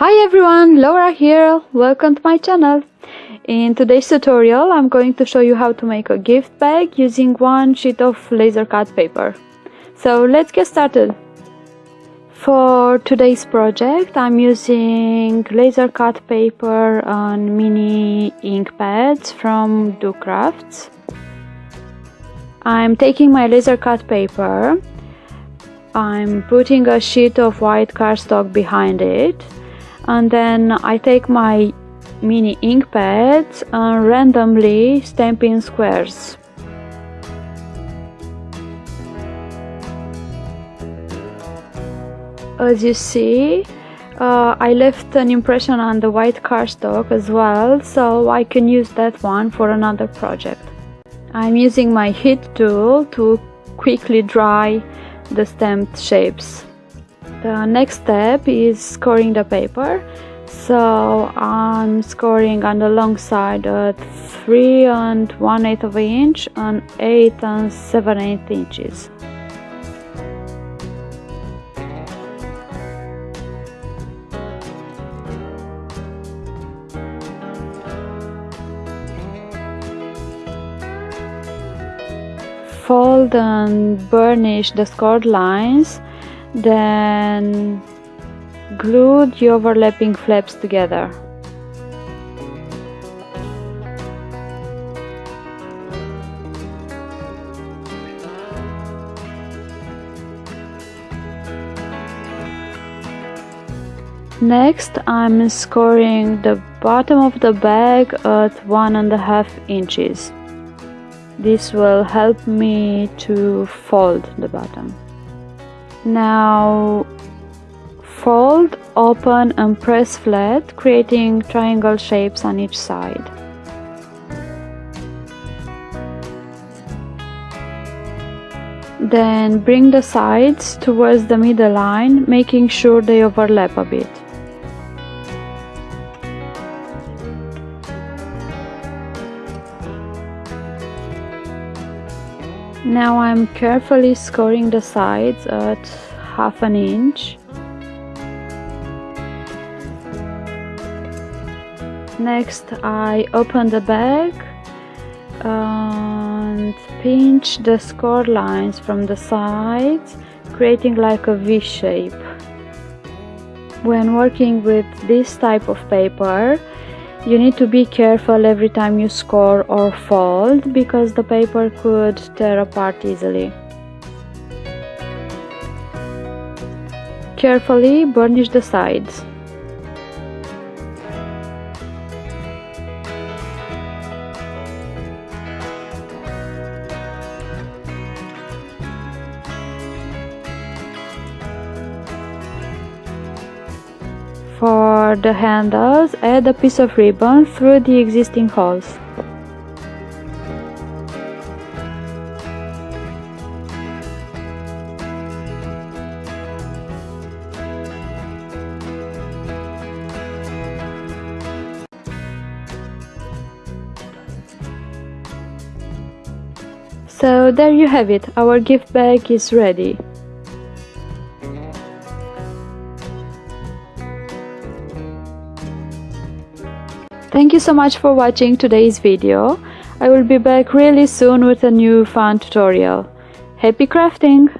Hi everyone, Laura here, welcome to my channel. In today's tutorial I'm going to show you how to make a gift bag using one sheet of laser cut paper. So let's get started. For today's project I'm using laser cut paper on mini ink pads from Do Crafts. I'm taking my laser cut paper, I'm putting a sheet of white cardstock behind it and then I take my mini ink pads and randomly stamp in squares. As you see, uh, I left an impression on the white cardstock as well, so I can use that one for another project. I'm using my heat tool to quickly dry the stamped shapes. The next step is scoring the paper. So I'm scoring on the long side at 3 and 1 8 of an inch and 8 and 7 8 inches. Fold and burnish the scored lines then glue the overlapping flaps together. Next, I'm scoring the bottom of the bag at one and a half inches. This will help me to fold the bottom. Now fold, open and press flat, creating triangle shapes on each side. Then bring the sides towards the middle line, making sure they overlap a bit. Now I'm carefully scoring the sides at half an inch. Next I open the bag and pinch the score lines from the sides creating like a V shape. When working with this type of paper you need to be careful every time you score or fold because the paper could tear apart easily. Carefully burnish the sides. For the handles, add a piece of ribbon through the existing holes. So there you have it, our gift bag is ready. Thank you so much for watching today's video. I will be back really soon with a new fun tutorial. Happy crafting!